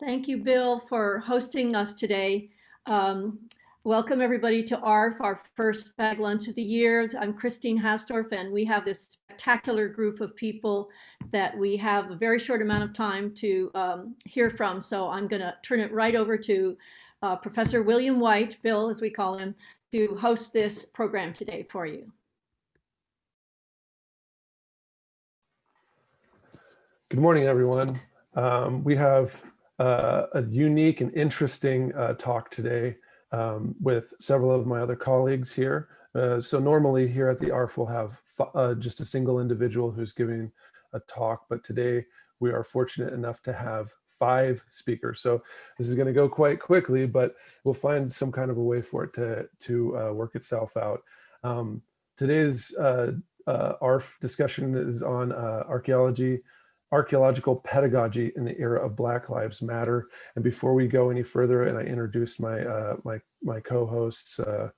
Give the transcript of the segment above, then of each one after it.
Thank you, Bill, for hosting us today. Um, welcome everybody to ARF, our first bag lunch of the year. I'm Christine Hastorf, and we have this spectacular group of people that we have a very short amount of time to um, hear from. So I'm going to turn it right over to uh, Professor William White, Bill, as we call him, to host this program today for you. Good morning, everyone. Um, we have uh, a unique and interesting uh, talk today um, with several of my other colleagues here. Uh, so normally here at the ARF we'll have uh, just a single individual who's giving a talk, but today we are fortunate enough to have five speakers. So this is going to go quite quickly, but we'll find some kind of a way for it to, to uh, work itself out. Um, today's uh, ARF discussion is on archaeology, archaeological pedagogy in the era of Black Lives Matter. And before we go any further, and I introduce my uh, my my co-hosts, uh,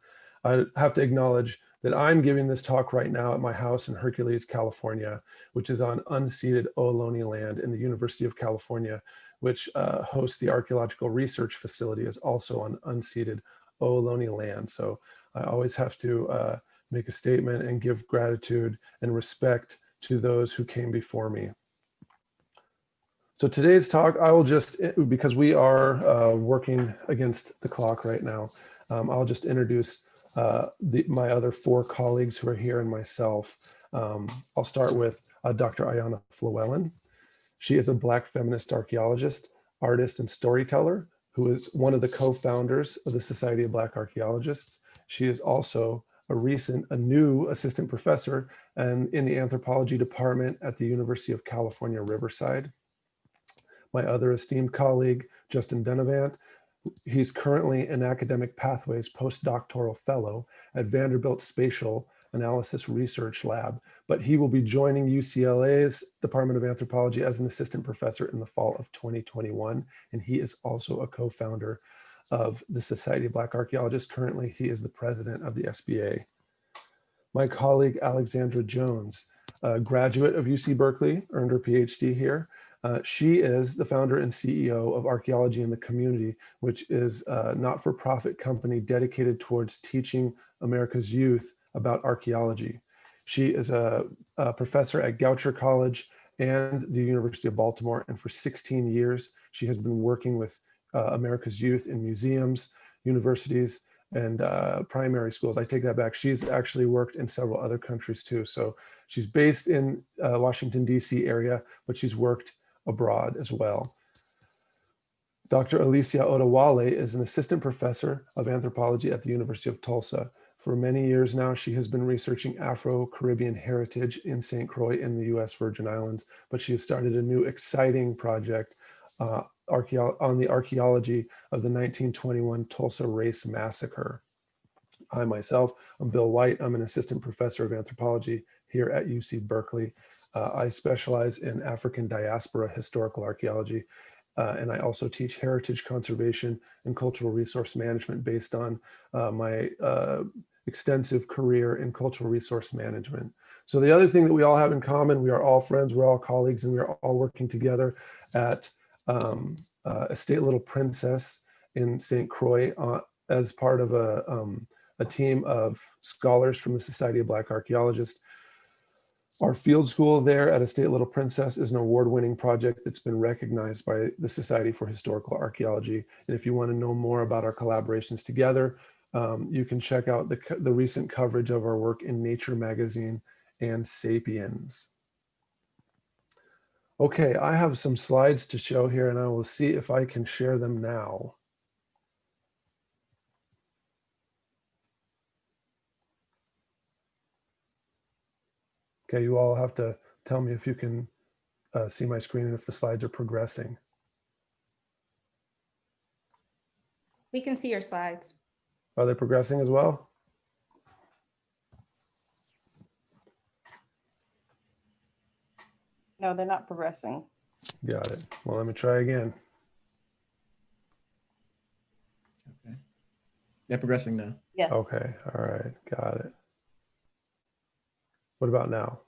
I have to acknowledge that I'm giving this talk right now at my house in Hercules, California, which is on unceded Ohlone land in the University of California, which uh, hosts the archaeological research facility is also on unceded Ohlone land. So I always have to uh, make a statement and give gratitude and respect to those who came before me. So today's talk, I will just, eh, because we are uh, working against the clock right now, um, I'll just introduce uh, the, my other four colleagues who are here and myself. Um, I'll start with uh, Dr. Ayanna Flewellen. She is a Black feminist archaeologist, artist, and storyteller who is one of the co-founders of the Society of Black Archaeologists. She is also a recent, a new assistant professor and in the anthropology department at the University of California, Riverside my other esteemed colleague, Justin Dunnavant. He's currently an academic pathways postdoctoral fellow at Vanderbilt Spatial Analysis Research Lab, but he will be joining UCLA's Department of Anthropology as an assistant professor in the fall of 2021. And he is also a co-founder of the Society of Black Archaeologists. Currently, he is the president of the SBA. My colleague, Alexandra Jones, a graduate of UC Berkeley, earned her PhD here, uh, she is the founder and CEO of Archaeology in the Community, which is a not-for-profit company dedicated towards teaching America's youth about archaeology. She is a, a professor at Goucher College and the University of Baltimore. And for 16 years, she has been working with uh, America's youth in museums, universities, and uh, primary schools. I take that back. She's actually worked in several other countries too. So she's based in uh, Washington, DC area, but she's worked abroad as well. Dr. Alicia Odewale is an assistant professor of anthropology at the University of Tulsa. For many years now, she has been researching Afro-Caribbean heritage in St. Croix in the US Virgin Islands, but she has started a new exciting project uh, on the archaeology of the 1921 Tulsa Race Massacre. I myself, I'm Bill White. I'm an assistant professor of anthropology here at UC Berkeley. Uh, I specialize in African diaspora historical archaeology, uh, and I also teach heritage conservation and cultural resource management based on uh, my uh, extensive career in cultural resource management. So the other thing that we all have in common, we are all friends, we're all colleagues, and we are all working together at um, uh, Estate Little Princess in St. Croix uh, as part of a, um, a team of scholars from the Society of Black Archaeologists our field school there at Estate Little Princess is an award-winning project that's been recognized by the Society for Historical Archaeology. And if you want to know more about our collaborations together, um, you can check out the, the recent coverage of our work in Nature Magazine and Sapiens. Okay, I have some slides to show here and I will see if I can share them now. Okay, you all have to tell me if you can uh, see my screen and if the slides are progressing. We can see your slides. Are they progressing as well? No, they're not progressing. Got it. Well, let me try again. Okay. They're progressing now. Yes. Okay. All right. Got it. What about now?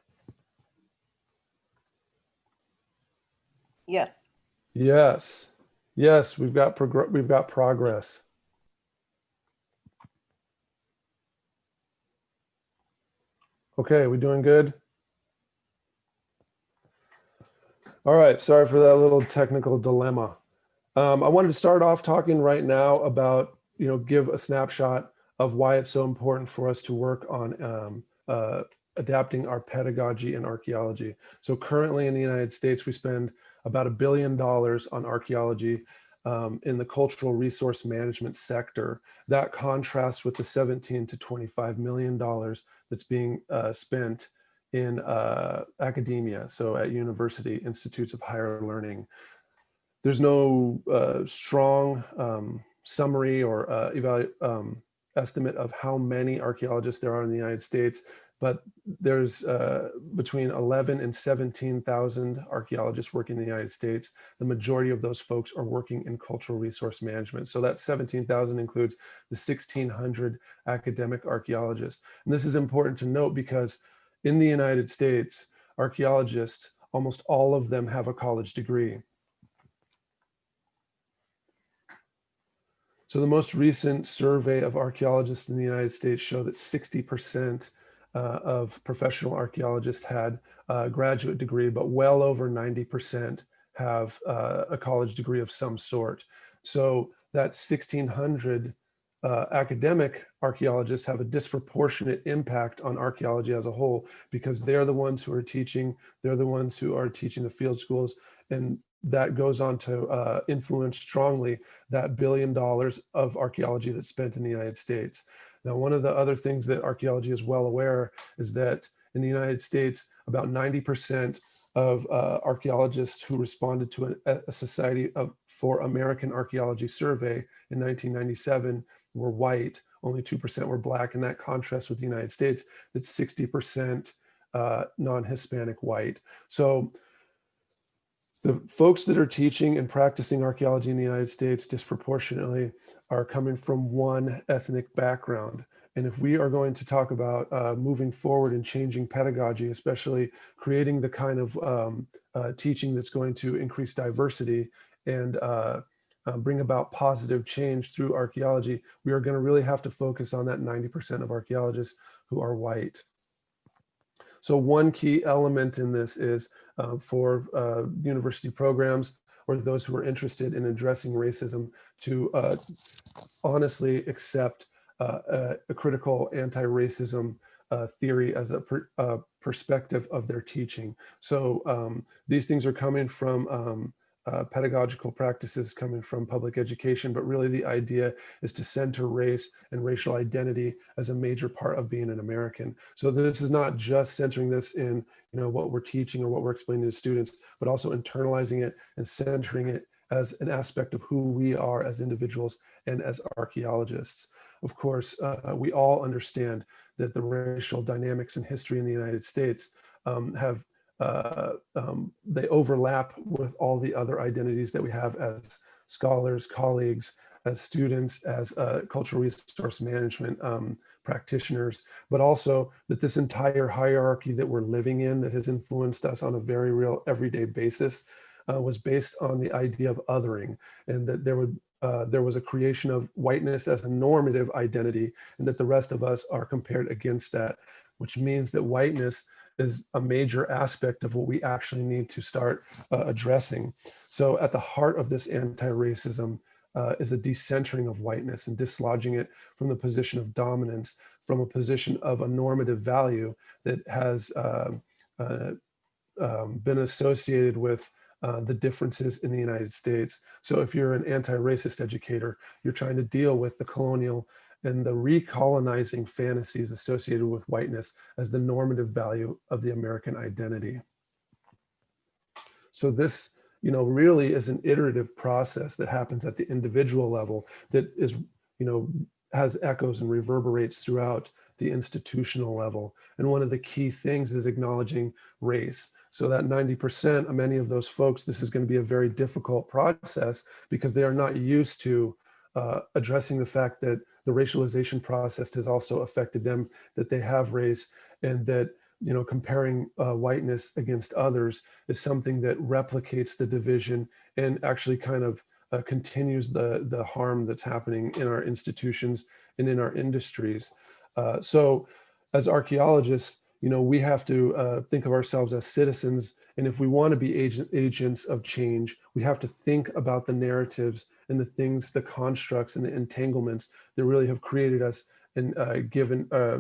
Yes. Yes. Yes, we've got progr- we've got progress. Okay, we doing good? All right, sorry for that little technical dilemma. Um, I wanted to start off talking right now about, you know, give a snapshot of why it's so important for us to work on um, uh, adapting our pedagogy and archaeology. So currently in the United States, we spend about a billion dollars on archaeology um, in the cultural resource management sector. That contrasts with the 17 to 25 million dollars that's being uh, spent in uh, academia, so at university institutes of higher learning. There's no uh, strong um, summary or uh, um, estimate of how many archaeologists there are in the United States, but there's uh, between 11 and 17,000 archaeologists working in the United States. The majority of those folks are working in cultural resource management. So that 17,000 includes the 1,600 academic archaeologists. And this is important to note because in the United States, archaeologists, almost all of them have a college degree. So the most recent survey of archaeologists in the United States show that 60% uh, of professional archaeologists had a graduate degree, but well over 90% have uh, a college degree of some sort. So that 1600 uh, academic archaeologists have a disproportionate impact on archaeology as a whole because they're the ones who are teaching, they're the ones who are teaching the field schools, and that goes on to uh, influence strongly that billion dollars of archaeology that's spent in the United States. Now, one of the other things that archaeology is well aware is that in the United States, about 90% of uh, archaeologists who responded to an, a Society of, for American Archaeology survey in 1997 were white, only 2% were black, and that contrasts with the United States, that's 60% uh, non-Hispanic white. So the folks that are teaching and practicing archaeology in the United States disproportionately are coming from one ethnic background. And if we are going to talk about uh, moving forward and changing pedagogy, especially creating the kind of um, uh, teaching that's going to increase diversity and uh, uh bring about positive change through archaeology, we are going to really have to focus on that 90% of archaeologists who are white. So one key element in this is uh, for uh, university programs or those who are interested in addressing racism to uh, honestly accept uh, a, a, critical anti-racism uh, theory as a per, perspective of their teaching. So um, these things are coming from um, uh, pedagogical practices coming from public education, but really the idea is to center race and racial identity as a major part of being an American. So this is not just centering this in you know what we're teaching or what we're explaining to students, but also internalizing it and centering it as an aspect of who we are as individuals and as archaeologists. Of course, uh, we all understand that the racial dynamics and history in the United States um, have uh, um, they overlap with all the other identities that we have as scholars, colleagues, as students, as uh, cultural resource management um, practitioners, but also that this entire hierarchy that we're living in that has influenced us on a very real everyday basis uh, was based on the idea of othering and that there would uh, there was a creation of whiteness as a normative identity and that the rest of us are compared against that, which means that whiteness is a major aspect of what we actually need to start uh, addressing. So at the heart of this anti-racism uh, is a decentering of whiteness and dislodging it from the position of dominance, from a position of a normative value that has uh, uh um, been associated with uh, the differences in the United States. So if you're an anti-racist educator, you're trying to deal with the colonial and the recolonizing fantasies associated with whiteness as the normative value of the American identity. So this, you know, really is an iterative process that happens at the individual level that is, you know, has echoes and reverberates throughout the institutional level. And one of the key things is acknowledging race. So that 90% of many of those folks, this is going to be a very difficult process because they are not used to uh, addressing the fact that the racialization process has also affected them, that they have race and that you know, comparing uh, whiteness against others is something that replicates the division and actually kind of uh, continues the, the harm that's happening in our institutions and in our industries. Uh, so as archaeologists, you know, we have to uh, think of ourselves as citizens. And if we want to be agent, agents of change, we have to think about the narratives and the things, the constructs and the entanglements that really have created us and uh, given, uh,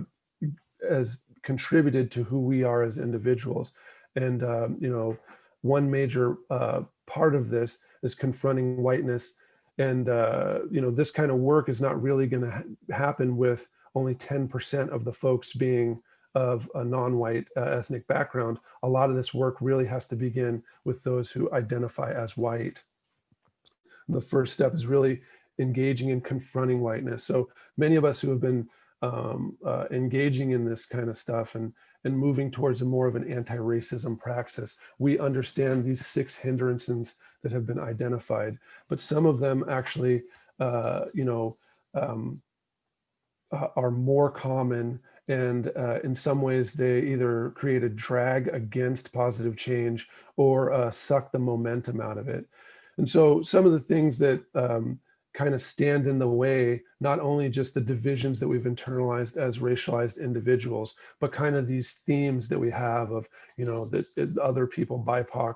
as contributed to who we are as individuals. And, um, you know, one major uh, part of this is confronting whiteness. And, uh, you know, this kind of work is not really going to ha happen with only 10% of the folks being of a non-white uh, ethnic background. A lot of this work really has to begin with those who identify as white. And the first step is really engaging and confronting whiteness. So many of us who have been um, uh, engaging in this kind of stuff and, and moving towards a more of an anti-racism praxis, we understand these six hindrances that have been identified, but some of them actually, uh, you know, um, uh, are more common and uh, in some ways they either create a drag against positive change or uh, suck the momentum out of it. And so some of the things that um, kind of stand in the way, not only just the divisions that we've internalized as racialized individuals, but kind of these themes that we have of, you know, that other people, BIPOC,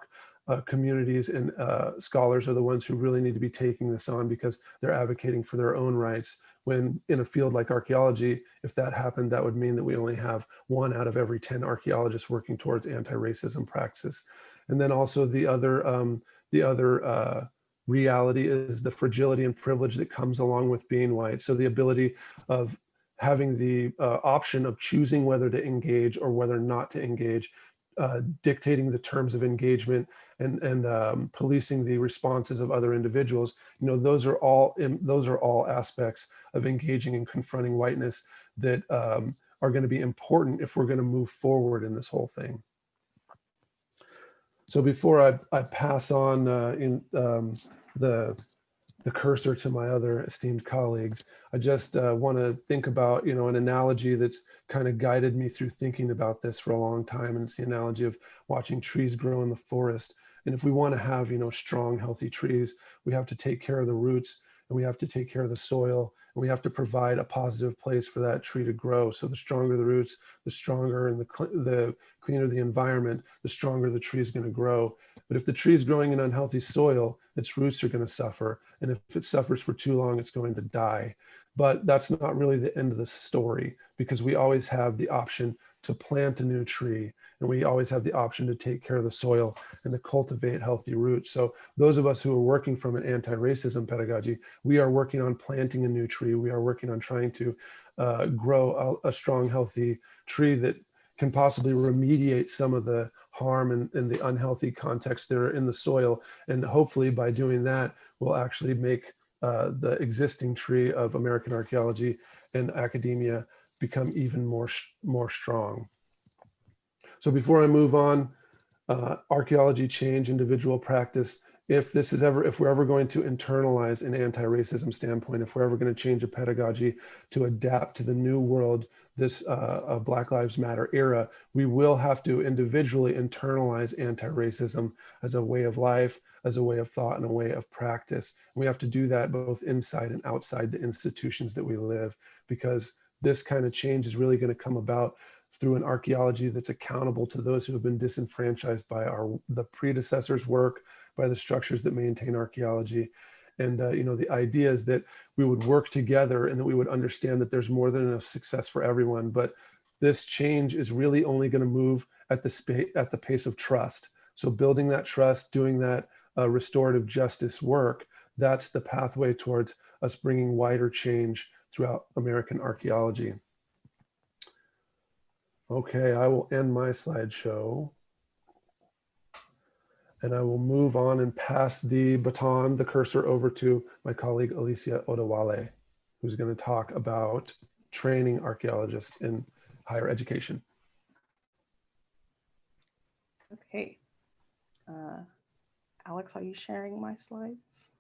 uh, communities and uh, scholars are the ones who really need to be taking this on because they're advocating for their own rights when in a field like archaeology, if that happened, that would mean that we only have one out of every 10 archaeologists working towards anti-racism practice. And then also the other, um, the other uh, reality is the fragility and privilege that comes along with being white. So the ability of having the uh, option of choosing whether to engage or whether not to engage, uh, dictating the terms of engagement and and um, policing the responses of other individuals. You know, those are all those are all aspects of engaging and confronting whiteness that um, are going to be important if we're going to move forward in this whole thing. So before I, I pass on uh, in um, the the cursor to my other esteemed colleagues, I just uh, want to think about, you know, an analogy that's kind of guided me through thinking about this for a long time. And it's the analogy of watching trees grow in the forest. And if we want to have, you know, strong, healthy trees, we have to take care of the roots and we have to take care of the soil and we have to provide a positive place for that tree to grow. So the stronger the roots, the stronger and the, cl the cleaner the environment, the stronger the tree is going to grow. But if the tree is growing in unhealthy soil, its roots are going to suffer. And if it suffers for too long, it's going to die. But that's not really the end of the story because we always have the option to plant a new tree and we always have the option to take care of the soil and to cultivate healthy roots. So those of us who are working from an anti-racism pedagogy, we are working on planting a new tree. We are working on trying to uh, grow a, a, strong, healthy tree that can possibly remediate some of the harm and, and the unhealthy context that are in the soil. And hopefully by doing that, we'll actually make uh, the existing tree of American archaeology and academia become even more, more strong. So before I move on, uh, archaeology change, individual practice, if this is ever, if we're ever going to internalize an anti-racism standpoint, if we're ever going to change a pedagogy to adapt to the new world, this uh, Black Lives Matter era, we will have to individually internalize anti-racism as a way of life, as a way of thought and a way of practice. We have to do that both inside and outside the institutions that we live, because this kind of change is really going to come about through an archaeology that's accountable to those who have been disenfranchised by our the predecessors work, by the structures that maintain archaeology. And uh, you know, the idea is that we would work together and that we would understand that there's more than enough success for everyone. But this change is really only going to move at the at the pace of trust. So building that trust, doing that uh, restorative justice work, that's the pathway towards us bringing wider change throughout American archaeology. Okay, I will end my slideshow. And I will move on and pass the baton, the cursor over to my colleague Alicia Odewale, who's going to talk about training archaeologists in higher education. Okay. Uh, Alex, are you sharing my slides?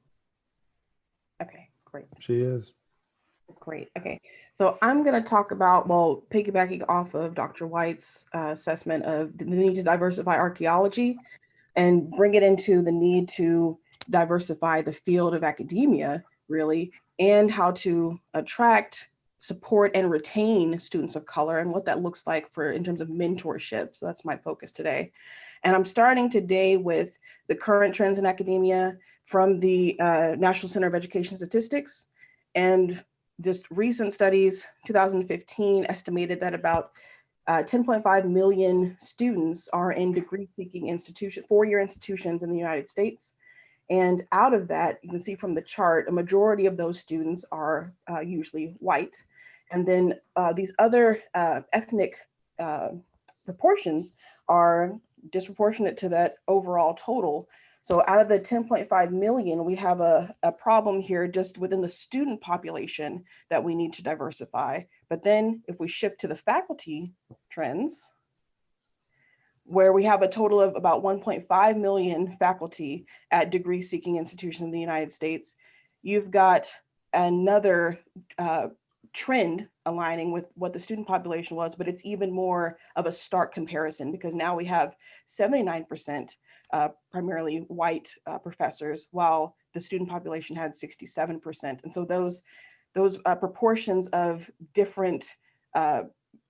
Okay, great. She is. Great. Okay. So I'm going to talk about, well, piggybacking off of Dr. White's uh, assessment of the need to diversify archaeology and bring it into the need to diversify the field of academia, really, and how to attract, support, and retain students of color and what that looks like for in terms of mentorship. So that's my focus today. And I'm starting today with the current trends in academia from the uh, National Center of Education Statistics. And just recent studies, 2015 estimated that about uh, 10.5 million students are in degree seeking institution, four-year institutions in the United States. And out of that, you can see from the chart, a majority of those students are uh, usually white. And then uh, these other uh, ethnic uh, proportions are disproportionate to that overall total. So out of the 10.5 million, we have a, a problem here just within the student population that we need to diversify. But then if we shift to the faculty trends, where we have a total of about 1.5 million faculty at degree seeking institutions in the United States, you've got another uh, trend aligning with what the student population was, but it's even more of a stark comparison because now we have 79% uh, primarily white uh, professors, while the student population had 67%. And so those, those uh, proportions of different uh,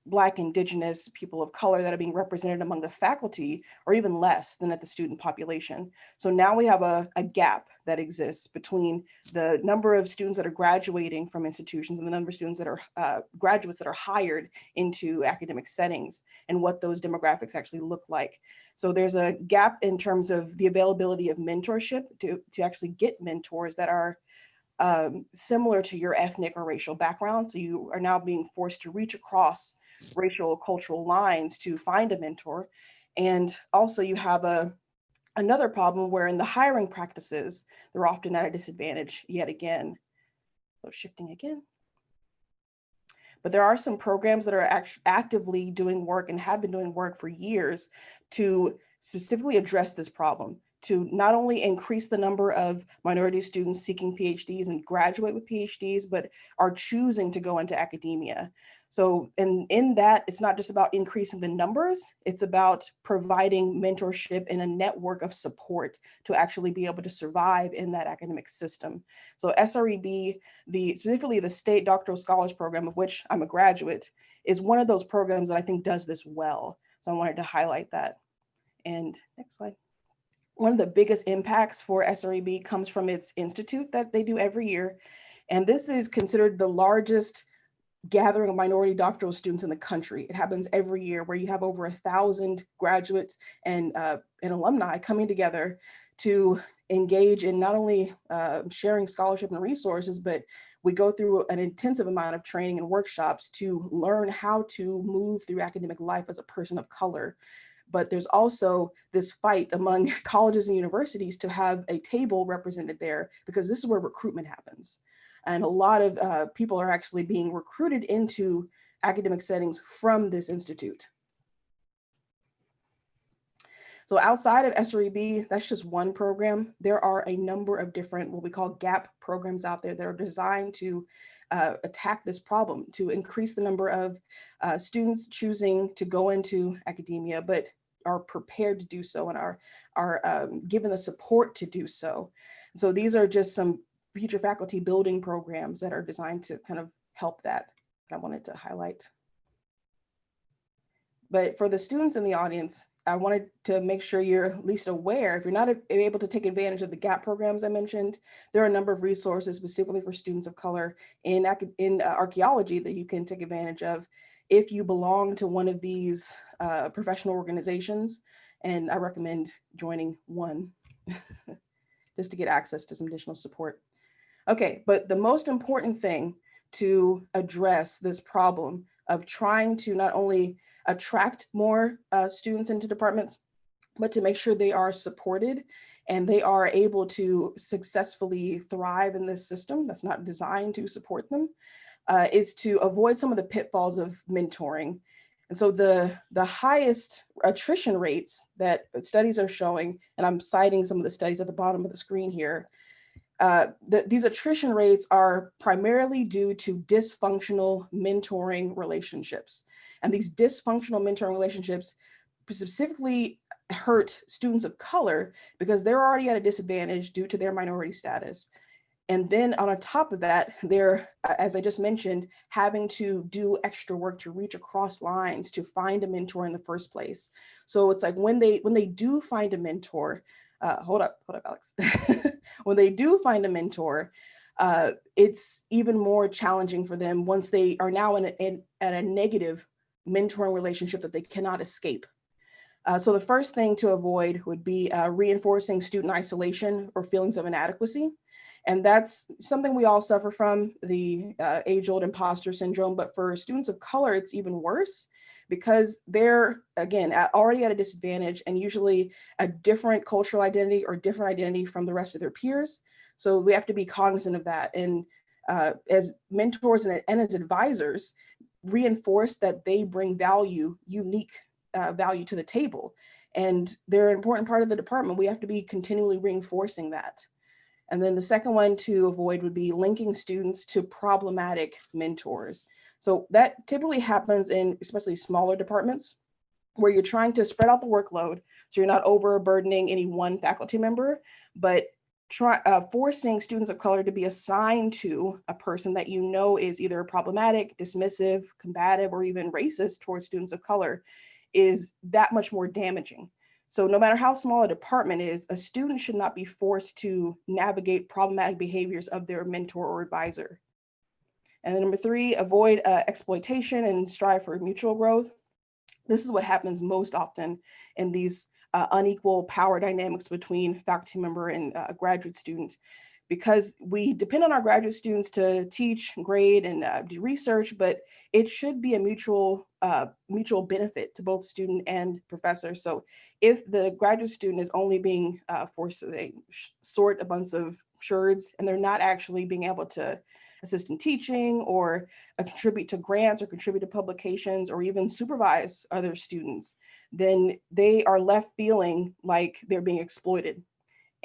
Black, Indigenous, people of color that are being represented among the faculty are even less than at the student population. So now we have a, a gap that exists between the number of students that are graduating from institutions and the number of students that are uh, graduates that are hired into academic settings and what those demographics actually look like. So there's a gap in terms of the availability of mentorship to, to actually get mentors that are um, similar to your ethnic or racial background. So you are now being forced to reach across racial cultural lines to find a mentor. And also you have a another problem where in the hiring practices, they're often at a disadvantage yet again. So shifting again. But there are some programs that are act actively doing work and have been doing work for years to specifically address this problem to not only increase the number of minority students seeking PhDs and graduate with PhDs, but are choosing to go into academia. So in, in that, it's not just about increasing the numbers, it's about providing mentorship and a network of support to actually be able to survive in that academic system. So SREB, the specifically the State Doctoral Scholars Program, of which I'm a graduate, is one of those programs that I think does this well. So I wanted to highlight that. And next slide. One of the biggest impacts for SREB comes from its institute that they do every year. And this is considered the largest gathering of minority doctoral students in the country. It happens every year where you have over a thousand graduates and, uh, and alumni coming together to engage in not only uh, sharing scholarship and resources, but we go through an intensive amount of training and workshops to learn how to move through academic life as a person of color. But there's also this fight among colleges and universities to have a table represented there because this is where recruitment happens. And a lot of uh, people are actually being recruited into academic settings from this institute. So outside of SREB, that's just one program. There are a number of different what we call GAP programs out there that are designed to uh, attack this problem, to increase the number of uh, students choosing to go into academia, but are prepared to do so and are, are um, given the support to do so. So these are just some future faculty building programs that are designed to kind of help that, that I wanted to highlight. But for the students in the audience, I wanted to make sure you're at least aware, if you're not able to take advantage of the GAP programs I mentioned, there are a number of resources specifically for students of color in, in uh, archaeology that you can take advantage of if you belong to one of these uh, professional organizations. And I recommend joining one just to get access to some additional support. Okay, but the most important thing to address this problem of trying to not only attract more uh, students into departments, but to make sure they are supported and they are able to successfully thrive in this system that's not designed to support them, uh, is to avoid some of the pitfalls of mentoring. And so the, the highest attrition rates that studies are showing, and I'm citing some of the studies at the bottom of the screen here, uh, the, these attrition rates are primarily due to dysfunctional mentoring relationships. And these dysfunctional mentoring relationships specifically hurt students of color because they're already at a disadvantage due to their minority status. And then on top of that, they're, as I just mentioned, having to do extra work to reach across lines to find a mentor in the first place. So it's like when they when they do find a mentor, uh, hold up, hold up, Alex. when they do find a mentor, uh, it's even more challenging for them once they are now in, a, in at a negative mentoring relationship that they cannot escape. Uh, so the first thing to avoid would be uh, reinforcing student isolation or feelings of inadequacy. And that's something we all suffer from, the uh, age-old imposter syndrome. But for students of color, it's even worse because they're, again, at, already at a disadvantage and usually a different cultural identity or different identity from the rest of their peers. So we have to be cognizant of that. And uh, as mentors and, and as advisors, reinforce that they bring value, unique uh, value to the table. And they're an important part of the department. We have to be continually reinforcing that. And then the second one to avoid would be linking students to problematic mentors. So that typically happens in especially smaller departments where you're trying to spread out the workload. So you're not overburdening any one faculty member, but try uh, forcing students of color to be assigned to a person that you know is either problematic, dismissive, combative, or even racist towards students of color is that much more damaging. So no matter how small a department is, a student should not be forced to navigate problematic behaviors of their mentor or advisor. And then number three, avoid uh, exploitation and strive for mutual growth. This is what happens most often in these uh, unequal power dynamics between faculty member and uh, graduate student because we depend on our graduate students to teach, grade, and uh, do research, but it should be a mutual uh, mutual benefit to both student and professor. So if the graduate student is only being uh, forced to sort a bunch of sherds and they're not actually being able to assist in teaching or contribute to grants or contribute to publications or even supervise other students, then they are left feeling like they're being exploited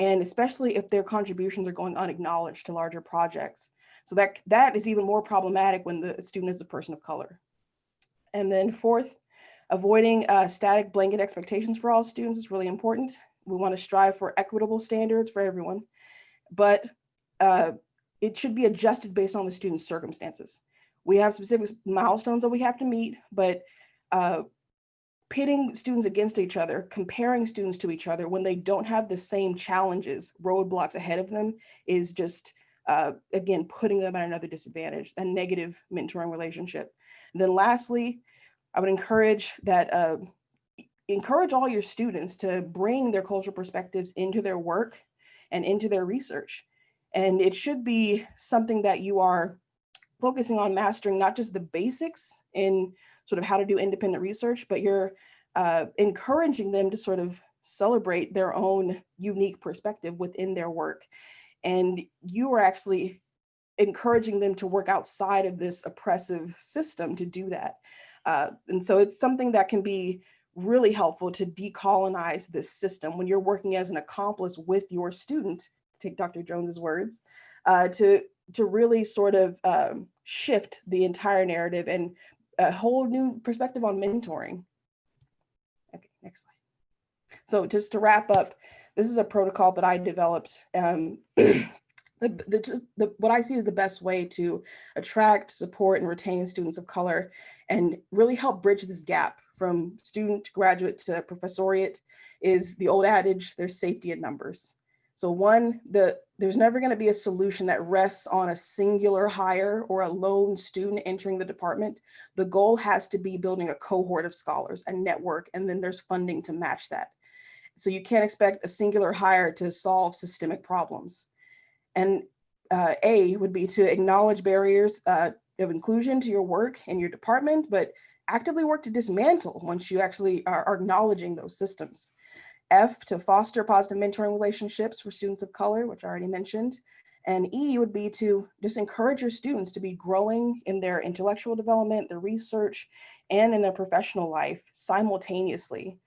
and especially if their contributions are going unacknowledged to larger projects. So that, that is even more problematic when the student is a person of color. And then fourth, avoiding uh, static blanket expectations for all students is really important. We wanna strive for equitable standards for everyone, but uh, it should be adjusted based on the student's circumstances. We have specific milestones that we have to meet, but uh, pitting students against each other, comparing students to each other when they don't have the same challenges, roadblocks ahead of them is just, uh, again, putting them at another disadvantage, a negative mentoring relationship. And then lastly, I would encourage that, uh, encourage all your students to bring their cultural perspectives into their work and into their research. And it should be something that you are focusing on mastering not just the basics in sort of how to do independent research, but you're uh, encouraging them to sort of celebrate their own unique perspective within their work. And you are actually encouraging them to work outside of this oppressive system to do that. Uh, and so it's something that can be really helpful to decolonize this system when you're working as an accomplice with your student, take Dr. Jones's words, uh, to, to really sort of um, shift the entire narrative and a whole new perspective on mentoring. Okay, next slide. So just to wrap up, this is a protocol that I developed. Um, the, the, the, what I see is the best way to attract, support, and retain students of color and really help bridge this gap from student to graduate to professoriate is the old adage, there's safety in numbers. So one, the, there's never gonna be a solution that rests on a singular hire or a lone student entering the department. The goal has to be building a cohort of scholars, a network, and then there's funding to match that. So you can't expect a singular hire to solve systemic problems. And uh, A would be to acknowledge barriers uh, of inclusion to your work and your department, but actively work to dismantle once you actually are acknowledging those systems. F to foster positive mentoring relationships for students of color, which I already mentioned. And E would be to just encourage your students to be growing in their intellectual development, their research, and in their professional life simultaneously.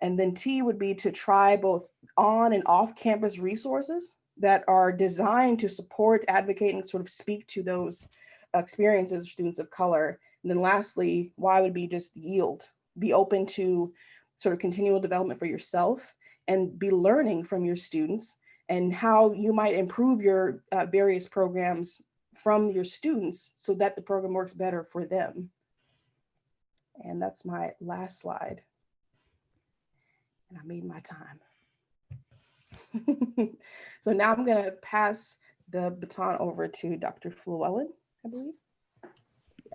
And then T would be to try both on and off campus resources that are designed to support, advocate, and sort of speak to those experiences of students of color. And then lastly, Y would be just yield, be open to sort of continual development for yourself and be learning from your students and how you might improve your uh, various programs from your students so that the program works better for them. And that's my last slide. And I made my time. so now I'm going to pass the baton over to Dr. Flewellen, I believe.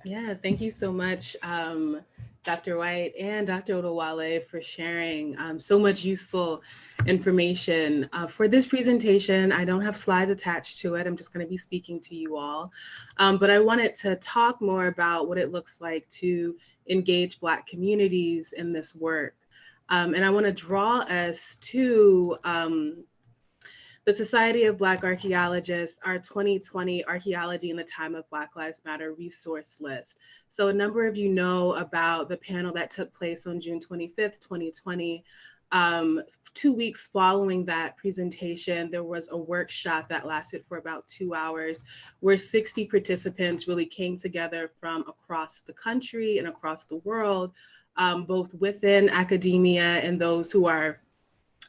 Yeah, thank you so much, um, Dr. White and Dr. Odewale for sharing um, so much useful information. Uh, for this presentation, I don't have slides attached to it. I'm just going to be speaking to you all. Um, but I wanted to talk more about what it looks like to engage Black communities in this work. Um, and I want to draw us to um, the Society of Black Archaeologists, our 2020 Archaeology in the Time of Black Lives Matter resource list. So a number of you know about the panel that took place on June 25th, 2020. Um, two weeks following that presentation, there was a workshop that lasted for about two hours where 60 participants really came together from across the country and across the world, um, both within academia and those who are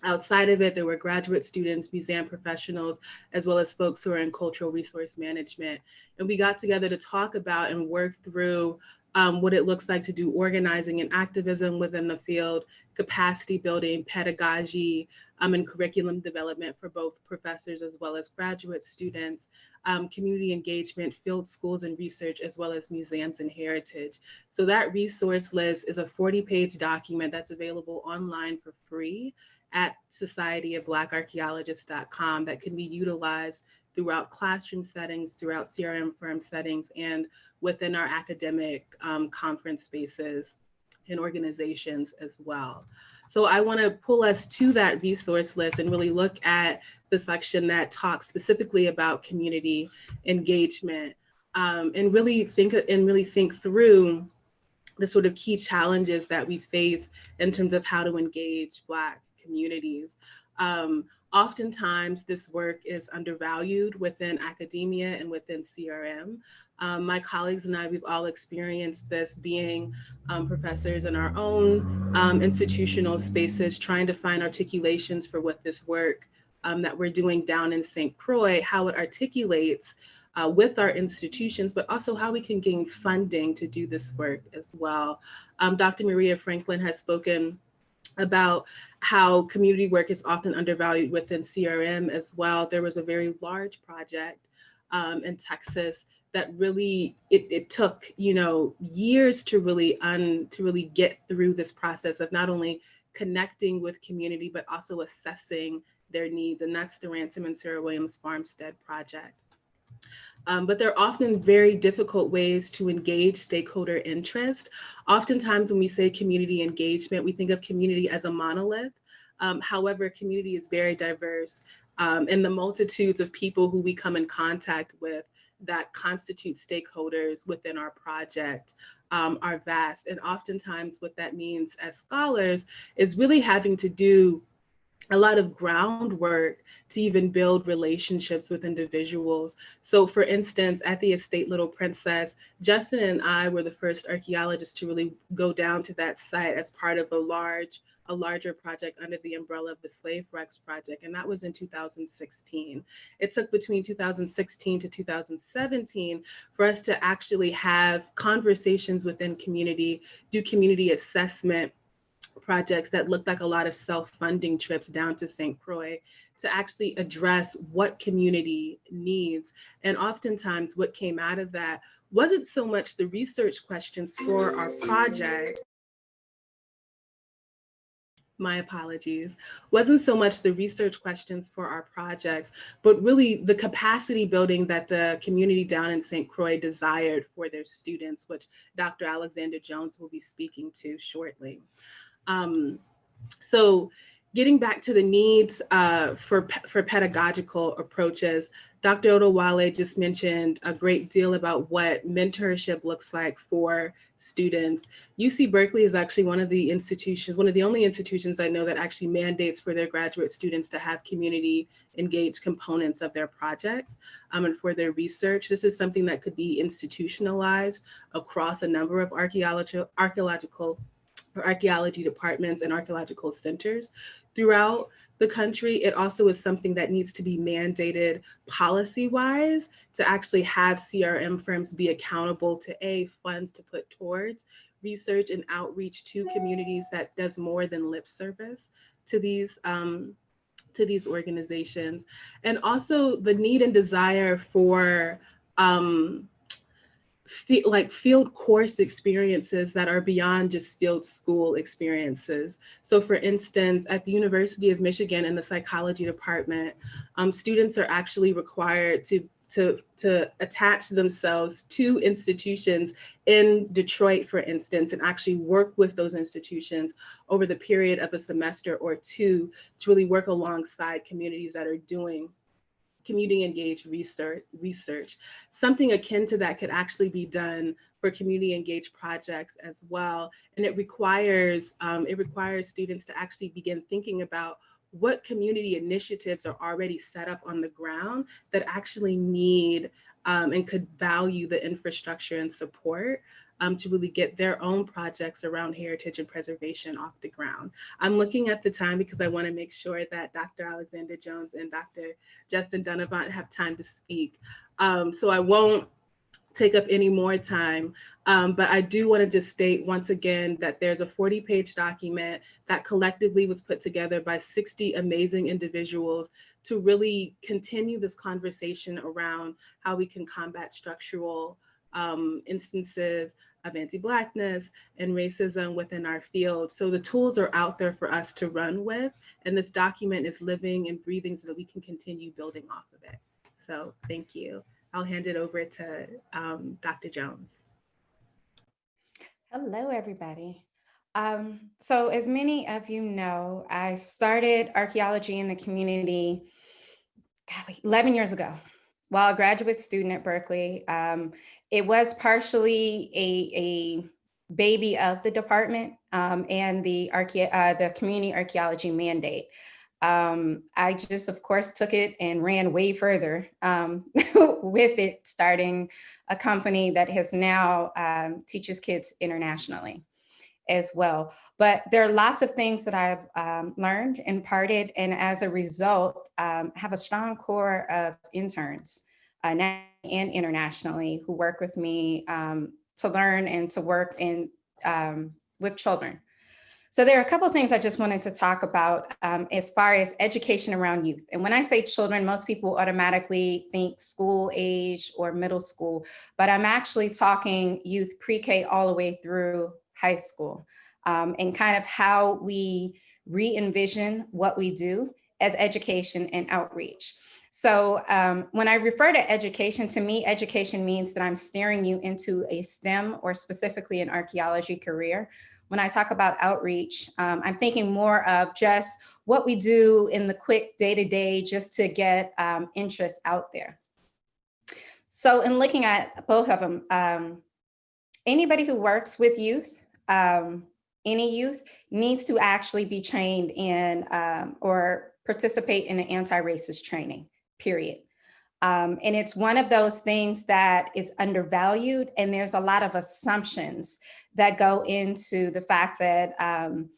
Outside of it, there were graduate students, museum professionals, as well as folks who are in cultural resource management. And we got together to talk about and work through um, what it looks like to do organizing and activism within the field, capacity building, pedagogy, um, and curriculum development for both professors as well as graduate students, um, community engagement, field schools and research, as well as museums and heritage. So that resource list is a 40 page document that's available online for free at societyofblackarchaeologists.com that can be utilized throughout classroom settings, throughout CRM firm settings, and within our academic um, conference spaces and organizations as well. So I wanna pull us to that resource list and really look at the section that talks specifically about community engagement um, and really think and really think through the sort of key challenges that we face in terms of how to engage Black communities. Um, oftentimes this work is undervalued within academia and within CRM. Um, my colleagues and I, we've all experienced this being um, professors in our own um, institutional spaces, trying to find articulations for what this work um, that we're doing down in St. Croix, how it articulates uh, with our institutions, but also how we can gain funding to do this work as well. Um, Dr. Maria Franklin has spoken about how community work is often undervalued within CRM as well. There was a very large project um, in Texas that really it, it took you know years to really un to really get through this process of not only connecting with community but also assessing their needs and that's the Ransom and Sarah Williams Farmstead project. Um, but they're often very difficult ways to engage stakeholder interest. Oftentimes when we say community engagement, we think of community as a monolith. Um, however, community is very diverse um, and the multitudes of people who we come in contact with that constitute stakeholders within our project um, are vast. And oftentimes what that means as scholars is really having to do a lot of groundwork to even build relationships with individuals. So for instance, at the Estate Little Princess, Justin and I were the first archeologists to really go down to that site as part of a large, a larger project under the umbrella of the Slave Wrecks Project, and that was in 2016. It took between 2016 to 2017 for us to actually have conversations within community, do community assessment, projects that looked like a lot of self-funding trips down to St. Croix to actually address what community needs. And oftentimes what came out of that wasn't so much the research questions for our project, my apologies, wasn't so much the research questions for our projects, but really the capacity building that the community down in St. Croix desired for their students, which Dr. Alexander Jones will be speaking to shortly. Um, so getting back to the needs uh, for, for pedagogical approaches, Dr. Odewale just mentioned a great deal about what mentorship looks like for students. UC Berkeley is actually one of the institutions, one of the only institutions I know that actually mandates for their graduate students to have community engaged components of their projects um, and for their research. This is something that could be institutionalized across a number of archaeological, archaeological archaeology departments and archaeological centers throughout the country. It also is something that needs to be mandated policy-wise to actually have CRM firms be accountable to A, funds to put towards research and outreach to communities that does more than lip service to these um, to these organizations and also the need and desire for um, like field course experiences that are beyond just field school experiences. So for instance, at the University of Michigan in the psychology department, um, students are actually required to to, to attach themselves to institutions in Detroit, for instance, and actually work with those institutions over the period of a semester or two to really work alongside communities that are doing community engaged research research something akin to that could actually be done for community engaged projects as well. And it requires um, it requires students to actually begin thinking about what community initiatives are already set up on the ground that actually need um, and could value the infrastructure and support um, to really get their own projects around heritage and preservation off the ground. I'm looking at the time because I want to make sure that Dr. Alexander Jones and Dr. Justin Dunnavant have time to speak. Um, so I won't take up any more time, um, but I do want to just state once again that there's a 40 page document that collectively was put together by 60 amazing individuals to really continue this conversation around how we can combat structural um, instances of anti-Blackness and racism within our field. So the tools are out there for us to run with, and this document is living and breathing so that we can continue building off of it. So thank you. I'll hand it over to um, Dr. Jones. Hello, everybody. Um, so as many of you know, I started archaeology in the community golly, 11 years ago while a graduate student at Berkeley. Um, it was partially a, a baby of the department um, and the, uh, the community archaeology mandate. Um, I just, of course, took it and ran way further um, with it, starting a company that has now um, teaches kids internationally as well. But there are lots of things that I've um, learned, imparted, and as a result, um, have a strong core of interns uh, and internationally who work with me um, to learn and to work in um, with children. So there are a couple things I just wanted to talk about um, as far as education around youth. And when I say children, most people automatically think school age or middle school, but I'm actually talking youth pre-K all the way through high school um, and kind of how we re-envision what we do as education and outreach. So um, when I refer to education, to me, education means that I'm steering you into a STEM or specifically an archaeology career. When I talk about outreach, um, I'm thinking more of just what we do in the quick day-to-day -day just to get um, interest out there. So in looking at both of them, um, anybody who works with youth, um, any youth needs to actually be trained in um, or participate in an anti-racist training, period. Um, and it's one of those things that is undervalued and there's a lot of assumptions that go into the fact that um,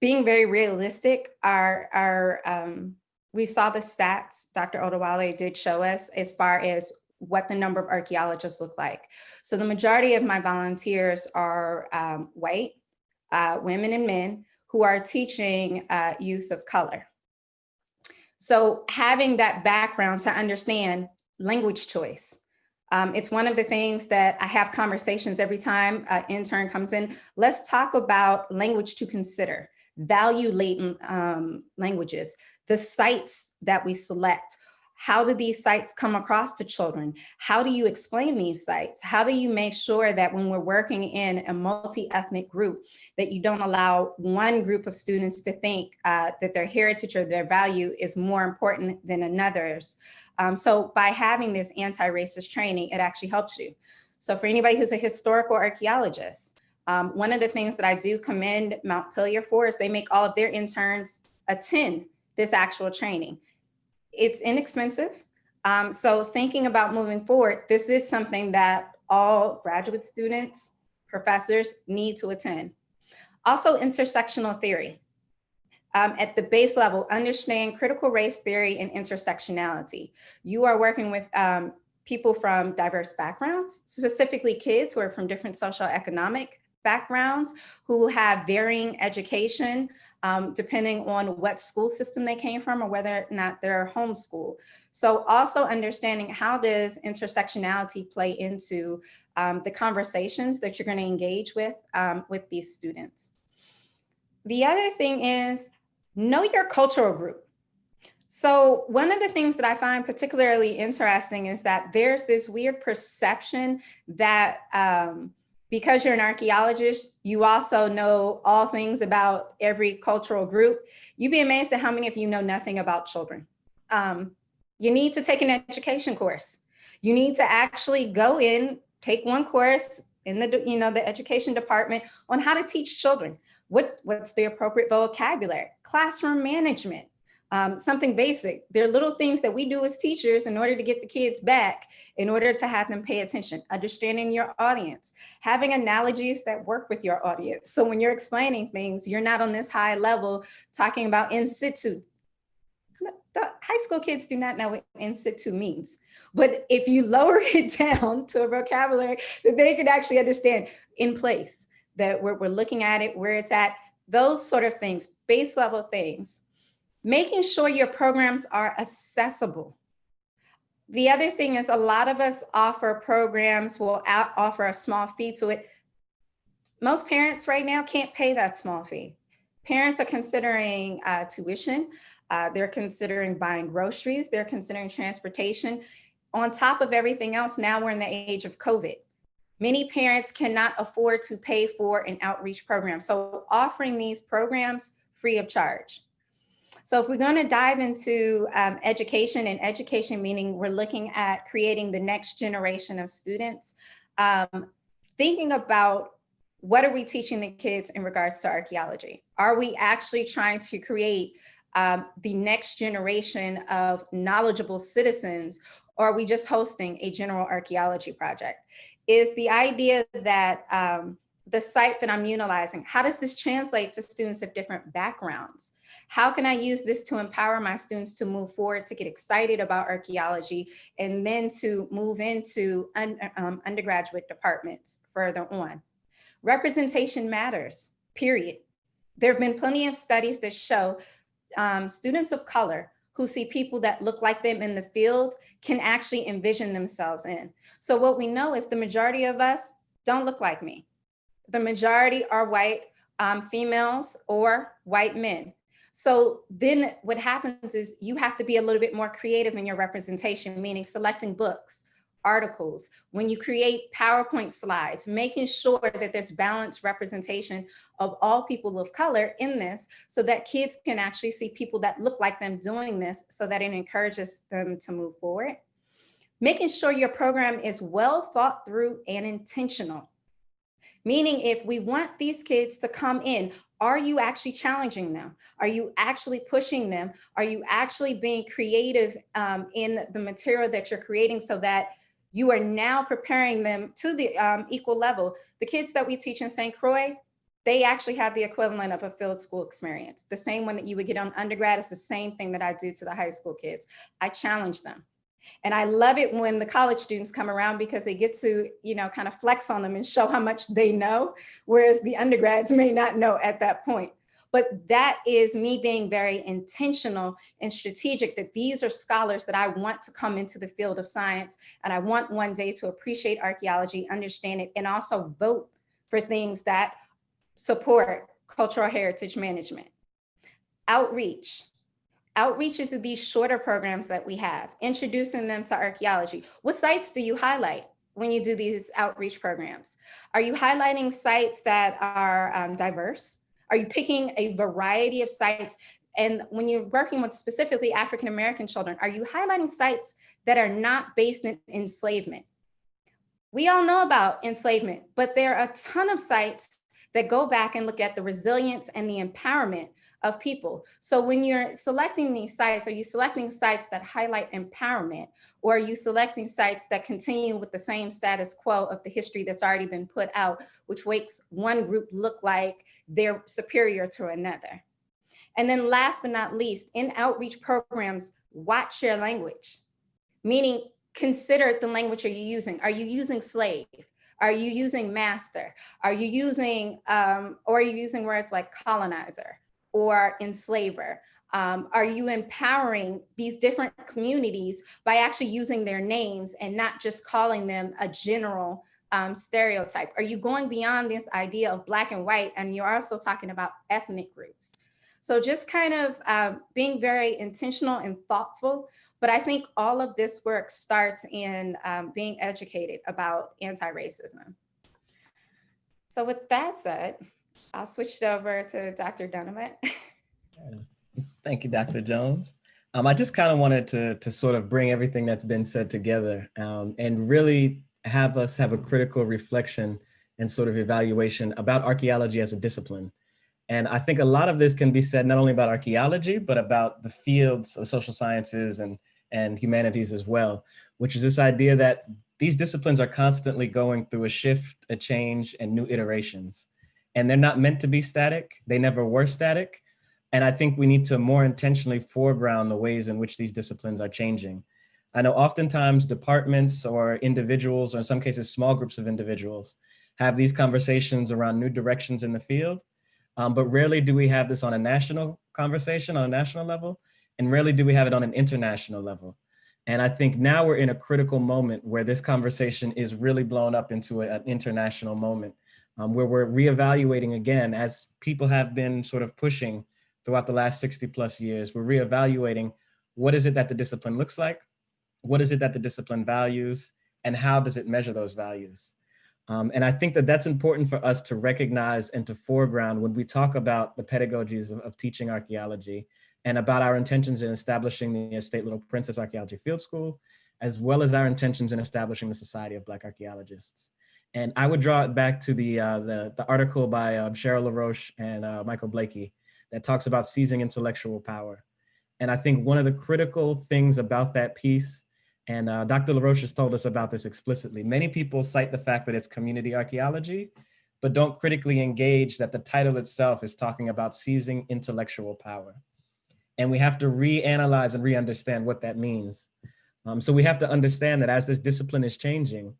being very realistic are, are um, we saw the stats Dr. Odewale did show us as far as what the number of archaeologists look like. So the majority of my volunteers are um, white, uh, women and men who are teaching uh, youth of color. So having that background to understand language choice. Um, it's one of the things that I have conversations every time an intern comes in. Let's talk about language to consider, value latent um, languages, the sites that we select, how do these sites come across to children? How do you explain these sites? How do you make sure that when we're working in a multi-ethnic group, that you don't allow one group of students to think uh, that their heritage or their value is more important than another's? Um, so by having this anti-racist training, it actually helps you. So for anybody who's a historical archaeologist, um, one of the things that I do commend Montpelier for is they make all of their interns attend this actual training it's inexpensive. Um, so thinking about moving forward, this is something that all graduate students, professors need to attend. Also intersectional theory. Um, at the base level, understand critical race theory and intersectionality. You are working with um, people from diverse backgrounds, specifically kids who are from different social economic backgrounds, who have varying education, um, depending on what school system they came from or whether or not they're homeschooled. So also understanding how does intersectionality play into um, the conversations that you're gonna engage with, um, with these students. The other thing is know your cultural group. So one of the things that I find particularly interesting is that there's this weird perception that um, because you're an archaeologist, you also know all things about every cultural group. You'd be amazed at how many of you know nothing about children. Um, you need to take an education course. You need to actually go in, take one course in the, you know, the education department on how to teach children. What, what's the appropriate vocabulary? Classroom management, um, something basic. There are little things that we do as teachers in order to get the kids back, in order to have them pay attention, understanding your audience, having analogies that work with your audience. So when you're explaining things, you're not on this high level talking about in situ. The high school kids do not know what in situ means. But if you lower it down to a vocabulary that they can actually understand in place, that we're, we're looking at it, where it's at, those sort of things, base level things making sure your programs are accessible. The other thing is a lot of us offer programs, will offer a small fee to it. Most parents right now can't pay that small fee. Parents are considering uh, tuition. Uh, they're considering buying groceries. They're considering transportation. On top of everything else, now we're in the age of COVID. Many parents cannot afford to pay for an outreach program. So offering these programs free of charge. So if we're going to dive into um, education and education meaning we're looking at creating the next generation of students, um, thinking about what are we teaching the kids in regards to archaeology? Are we actually trying to create um, the next generation of knowledgeable citizens or are we just hosting a general archaeology project? Is the idea that um, the site that I'm utilizing, how does this translate to students of different backgrounds? How can I use this to empower my students to move forward, to get excited about archaeology, and then to move into un, um, undergraduate departments further on? Representation matters, period. There have been plenty of studies that show um, students of color who see people that look like them in the field can actually envision themselves in. So what we know is the majority of us don't look like me the majority are white um, females or white men. So then what happens is you have to be a little bit more creative in your representation, meaning selecting books, articles, when you create PowerPoint slides, making sure that there's balanced representation of all people of color in this so that kids can actually see people that look like them doing this so that it encourages them to move forward. Making sure your program is well thought through and intentional. Meaning if we want these kids to come in, are you actually challenging them? Are you actually pushing them? Are you actually being creative um, in the material that you're creating so that you are now preparing them to the um, equal level? The kids that we teach in St. Croix, they actually have the equivalent of a field school experience. The same one that you would get on undergrad is the same thing that I do to the high school kids. I challenge them. And I love it when the college students come around because they get to, you know, kind of flex on them and show how much they know, whereas the undergrads may not know at that point. But that is me being very intentional and strategic that these are scholars that I want to come into the field of science. And I want one day to appreciate archaeology, understand it, and also vote for things that support cultural heritage management. Outreach, outreaches of these shorter programs that we have, introducing them to archaeology. What sites do you highlight when you do these outreach programs? Are you highlighting sites that are um, diverse? Are you picking a variety of sites? And when you're working with specifically African-American children, are you highlighting sites that are not based in enslavement? We all know about enslavement, but there are a ton of sites that go back and look at the resilience and the empowerment of people. So when you're selecting these sites, are you selecting sites that highlight empowerment or are you selecting sites that continue with the same status quo of the history that's already been put out, which makes one group look like they're superior to another? And then last but not least, in outreach programs, watch your language, meaning consider the language are you using. Are you using slave? Are you using master? Are you using, um, or are you using words like colonizer or enslaver? Um, are you empowering these different communities by actually using their names and not just calling them a general um, stereotype? Are you going beyond this idea of black and white and you're also talking about ethnic groups? So just kind of um, being very intentional and thoughtful but I think all of this work starts in um, being educated about anti-racism. So with that said, I'll switch it over to Dr. Dunnavant. Thank you, Dr. Jones. Um, I just kind of wanted to, to sort of bring everything that's been said together um, and really have us have a critical reflection and sort of evaluation about archaeology as a discipline. And I think a lot of this can be said not only about archaeology, but about the fields of social sciences and, and humanities as well, which is this idea that these disciplines are constantly going through a shift, a change, and new iterations. And they're not meant to be static. They never were static. And I think we need to more intentionally foreground the ways in which these disciplines are changing. I know oftentimes departments or individuals, or in some cases, small groups of individuals, have these conversations around new directions in the field. Um, but rarely do we have this on a national conversation on a national level, and rarely do we have it on an international level. And I think now we're in a critical moment where this conversation is really blown up into an international moment um, where we're reevaluating again, as people have been sort of pushing throughout the last 60 plus years, we're reevaluating what is it that the discipline looks like? What is it that the discipline values? And how does it measure those values? Um, and I think that that's important for us to recognize and to foreground when we talk about the pedagogies of, of teaching archaeology and about our intentions in establishing the Estate Little Princess Archaeology Field School, as well as our intentions in establishing the Society of Black Archaeologists. And I would draw it back to the, uh, the, the, article by uh, Cheryl LaRoche and uh, Michael Blakey that talks about seizing intellectual power. And I think one of the critical things about that piece and uh, Dr. LaRoche has told us about this explicitly. Many people cite the fact that it's community archaeology, but don't critically engage that the title itself is talking about seizing intellectual power. And we have to reanalyze and re-understand what that means. Um, so we have to understand that as this discipline is changing,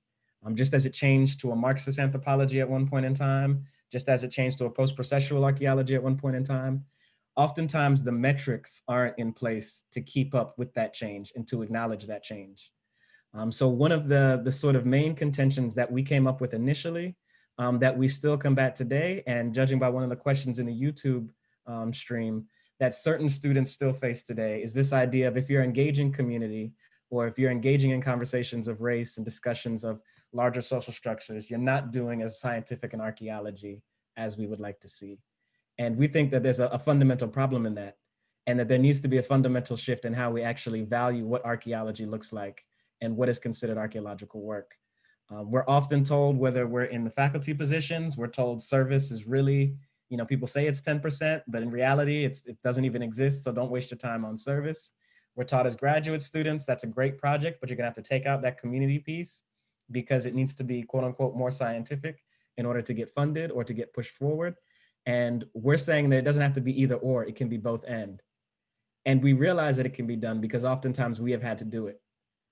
um, just as it changed to a Marxist anthropology at one point in time, just as it changed to a post-processual archaeology at one point in time, oftentimes the metrics aren't in place to keep up with that change and to acknowledge that change. Um, so one of the, the sort of main contentions that we came up with initially um, that we still combat today, and judging by one of the questions in the YouTube um, stream, that certain students still face today is this idea of if you're engaging community or if you're engaging in conversations of race and discussions of larger social structures, you're not doing as scientific an archaeology as we would like to see. And we think that there's a, a, fundamental problem in that and that there needs to be a fundamental shift in how we actually value what archaeology looks like and what is considered archaeological work. Um, we're often told whether we're in the faculty positions, we're told service is really, you know, people say it's 10%, but in reality, it's, it doesn't even exist. So don't waste your time on service. We're taught as graduate students, that's a great project, but you're gonna have to take out that community piece because it needs to be quote unquote more scientific in order to get funded or to get pushed forward. And we're saying that it doesn't have to be either or, it can be both and. And we realize that it can be done because oftentimes we have had to do it.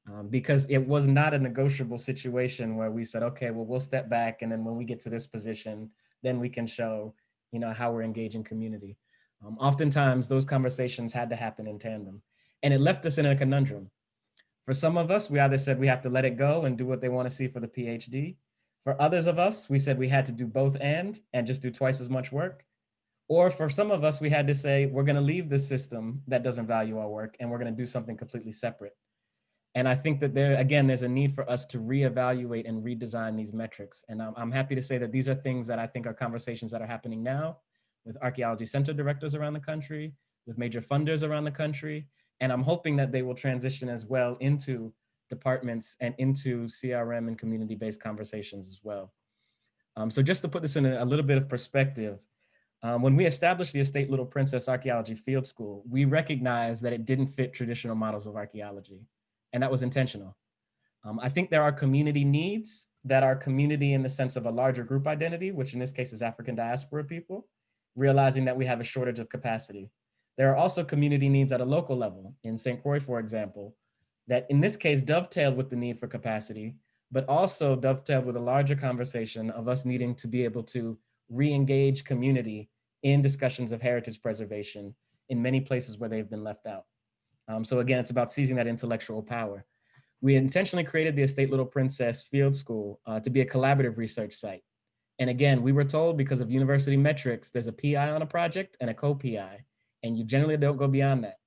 Um, because it was not a negotiable situation where we said, okay, well, we'll step back. And then when we get to this position, then we can show, you know, how we're engaging community. Um, oftentimes those conversations had to happen in tandem and it left us in a conundrum. For some of us, we either said we have to let it go and do what they want to see for the PhD, for others of us, we said we had to do both and, and just do twice as much work. Or for some of us, we had to say, we're gonna leave the system that doesn't value our work and we're gonna do something completely separate. And I think that there, again, there's a need for us to reevaluate and redesign these metrics. And I'm, I'm happy to say that these are things that I think are conversations that are happening now with archaeology center directors around the country, with major funders around the country. And I'm hoping that they will transition as well into departments and into CRM and community-based conversations as well. Um, so just to put this in a, a little bit of perspective, Um, when we established the Estate Little Princess Archaeology Field School, we recognized that it didn't fit traditional models of archaeology, and that was intentional. Um, I think there are community needs that are community in the sense of a larger group identity, which in this case is African diaspora people, realizing that we have a shortage of capacity. There are also community needs at a local level, in St. Croix, for example, that in this case dovetailed with the need for capacity, but also dovetailed with a larger conversation of us needing to be able to re-engage community in discussions of heritage preservation in many places where they've been left out. Um, so again, it's about seizing that intellectual power. We intentionally created the Estate Little Princess Field School uh, to be a collaborative research site. And again, we were told because of university metrics, there's a PI on a project and a co-PI, and you generally don't go beyond that.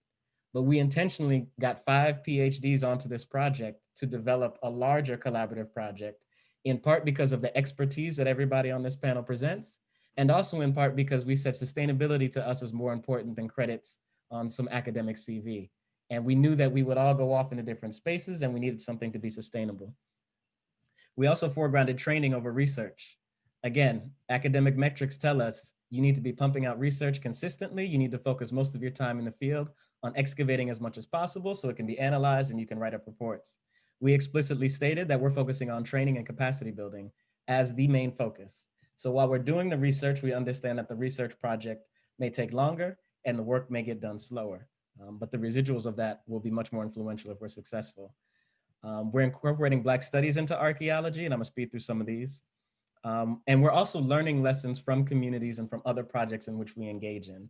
But we intentionally got five PhDs onto this project to develop a larger collaborative project, in part because of the expertise that everybody on this panel presents, and also in part because we said sustainability to us is more important than credits on some academic CV. And we knew that we would all go off into different spaces and we needed something to be sustainable. We also foregrounded training over research. Again, academic metrics tell us you need to be pumping out research consistently. You need to focus most of your time in the field on excavating as much as possible so it can be analyzed and you can write up reports. We explicitly stated that we're focusing on training and capacity building as the main focus. So while we're doing the research, we understand that the research project may take longer and the work may get done slower. Um, but the residuals of that will be much more influential if we're successful. Um, we're incorporating Black studies into archaeology, and I'm gonna speed through some of these. Um, and we're also learning lessons from communities and from other projects in which we engage in.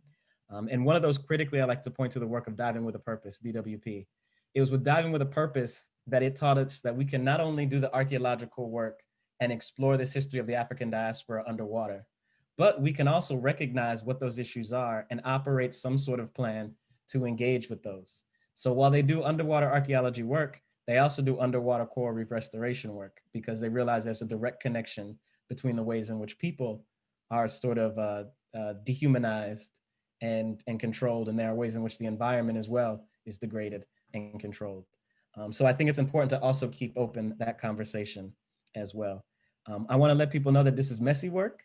Um, and one of those critically, I like to point to the work of Diving with a Purpose, DWP. It was with Diving with a Purpose that it taught us that we can not only do the archeological work and explore this history of the African diaspora underwater, but we can also recognize what those issues are and operate some sort of plan to engage with those. So while they do underwater archaeology work, they also do underwater coral reef restoration work because they realize there's a direct connection between the ways in which people are sort of uh, uh, dehumanized and, and controlled, and there are ways in which the environment as well is degraded and controlled. Um, so I think it's important to also keep open that conversation as well. Um, I wanna let people know that this is messy work.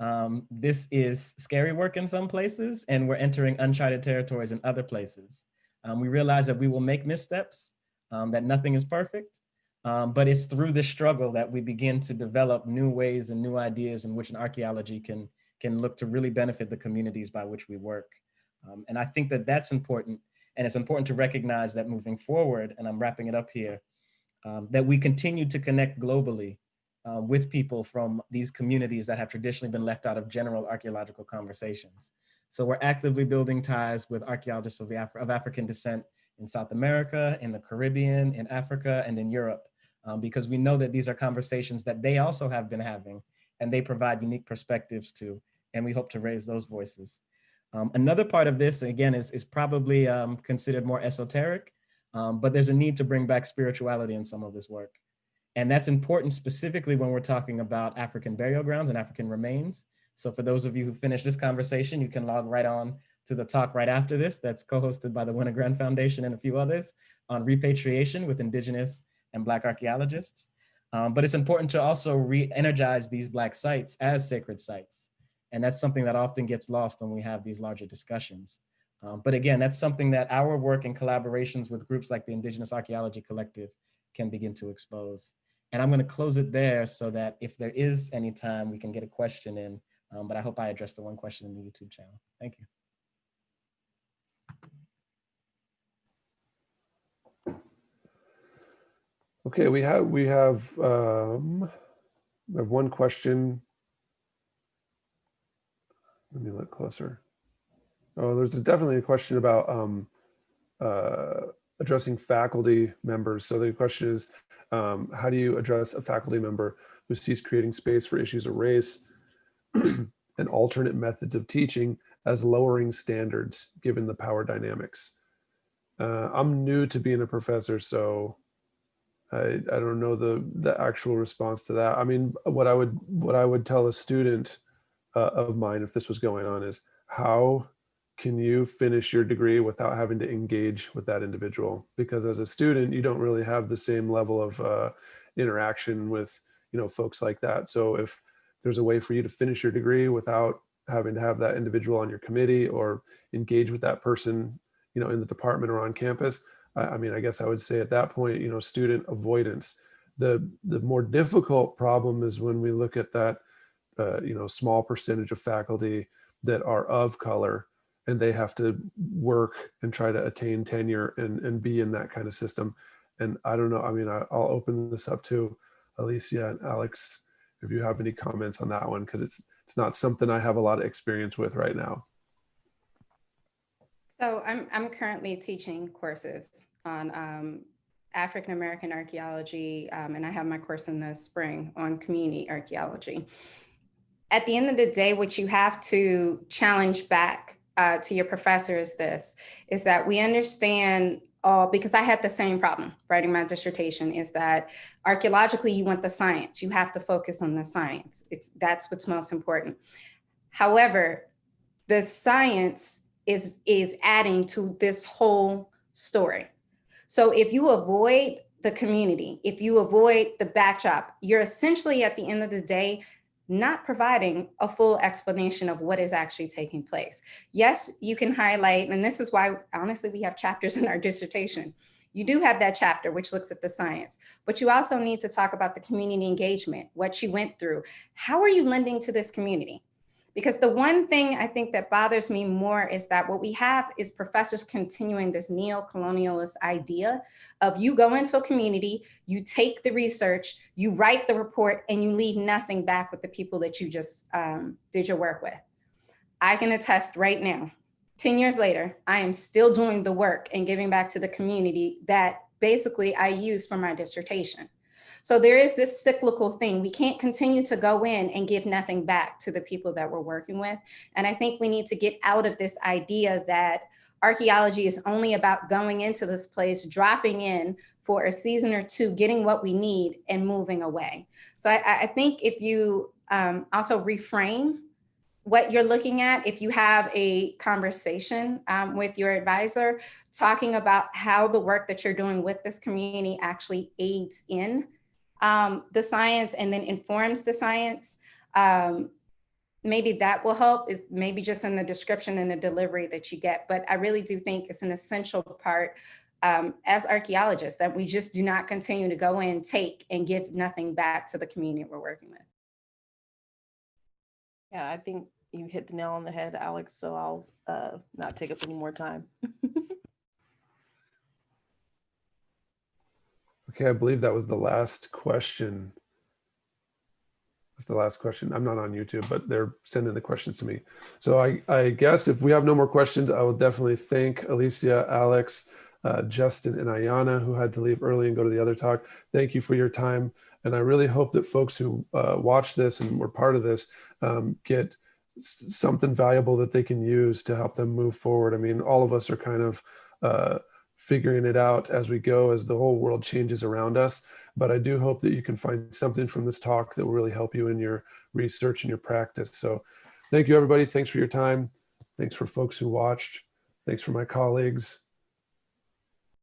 Um, this is scary work in some places, and we're entering uncharted territories in other places. Um, we realize that we will make missteps, um, that nothing is perfect, um, but it's through this struggle that we begin to develop new ways and new ideas in which an archaeology can, can look to really benefit the communities by which we work. Um, and I think that that's important, and it's important to recognize that moving forward, and I'm wrapping it up here, um, that we continue to connect globally uh, with people from these communities that have traditionally been left out of general archaeological conversations. So we're actively building ties with archaeologists of, the Af of African descent in South America, in the Caribbean, in Africa, and in Europe, um, because we know that these are conversations that they also have been having and they provide unique perspectives to, and we hope to raise those voices. Um, another part of this, again, is, is probably um, considered more esoteric, um, but there's a need to bring back spirituality in some of this work. And that's important specifically when we're talking about African burial grounds and African remains. So for those of you who finish this conversation, you can log right on to the talk right after this that's co-hosted by the Wenner-Gren Foundation and a few others on repatriation with indigenous and black archaeologists. Um, but it's important to also re-energize these black sites as sacred sites. And that's something that often gets lost when we have these larger discussions. Um, but again, that's something that our work in collaborations with groups like the Indigenous Archaeology Collective can begin to expose. And I'm going to close it there so that if there is any time, we can get a question in. Um, but I hope I addressed the one question in the YouTube channel. Thank you. Okay, we have we have um, we have one question. Let me look closer. Oh, there's definitely a question about um, uh, addressing faculty members. So the question is, um, how do you address a faculty member who sees creating space for issues of race and alternate methods of teaching as lowering standards given the power dynamics? Uh, I'm new to being a professor, so I, I don't know the, the actual response to that. I mean, what I would what I would tell a student uh, of mine if this was going on is how can you finish your degree without having to engage with that individual? Because as a student, you don't really have the same level of uh, interaction with, you know, folks like that. So if there's a way for you to finish your degree without having to have that individual on your committee or engage with that person, you know, in the department or on campus. I, mean, I guess I would say at that point, you know, student avoidance. The, the more difficult problem is when we look at that, uh, you know, small percentage of faculty that are of color and they have to work and try to attain tenure and, and be in that kind of system. And I don't know, I mean, I, I'll open this up to Alicia and Alex, if you have any comments on that one, because it's, it's not something I have a lot of experience with right now. So I'm, I'm currently teaching courses on um, African American archaeology, um, and I have my course in the spring on community archaeology. At the end of the day, what you have to challenge back uh, to your professor is this, is that we understand all, because I had the same problem writing my dissertation, is that archaeologically you want the science, you have to focus on the science. It's That's what's most important. However, the science is, is adding to this whole story. So if you avoid the community, if you avoid the backdrop, you're essentially at the end of the day, not providing a full explanation of what is actually taking place. Yes, you can highlight, and this is why honestly we have chapters in our dissertation. You do have that chapter which looks at the science, but you also need to talk about the community engagement, what you went through. How are you lending to this community? Because the one thing I think that bothers me more is that what we have is professors continuing this neo-colonialist idea of you go into a community, you take the research, you write the report, and you leave nothing back with the people that you just um, did your work with. I can attest right now, 10 years later, I am still doing the work and giving back to the community that basically I used for my dissertation. So there is this cyclical thing. We can't continue to go in and give nothing back to the people that we're working with. And I think we need to get out of this idea that archaeology is only about going into this place, dropping in for a season or two, getting what we need and moving away. So I, I think if you um, also reframe what you're looking at, if you have a conversation um, with your advisor, talking about how the work that you're doing with this community actually aids in um, the science and then informs the science, um, maybe that will help is maybe just in the description and the delivery that you get. But I really do think it's an essential part um, as archaeologists that we just do not continue to go in, take and give nothing back to the community we're working with. Yeah, I think you hit the nail on the head, Alex, so I'll uh, not take up any more time. Okay, I believe that was the last question. That's the last question. I'm not on YouTube, but they're sending the questions to me. So I, I guess if we have no more questions, I will definitely thank Alicia, Alex, uh, Justin, and Ayana, who had to leave early and go to the other talk. Thank you for your time. And I really hope that folks who uh, watch this and were part of this um, get something valuable that they can use to help them move forward. I mean, all of us are kind of uh, figuring it out as we go as the whole world changes around us. But I do hope that you can find something from this talk that will really help you in your research and your practice. So thank you, everybody. Thanks for your time. Thanks for folks who watched. Thanks for my colleagues.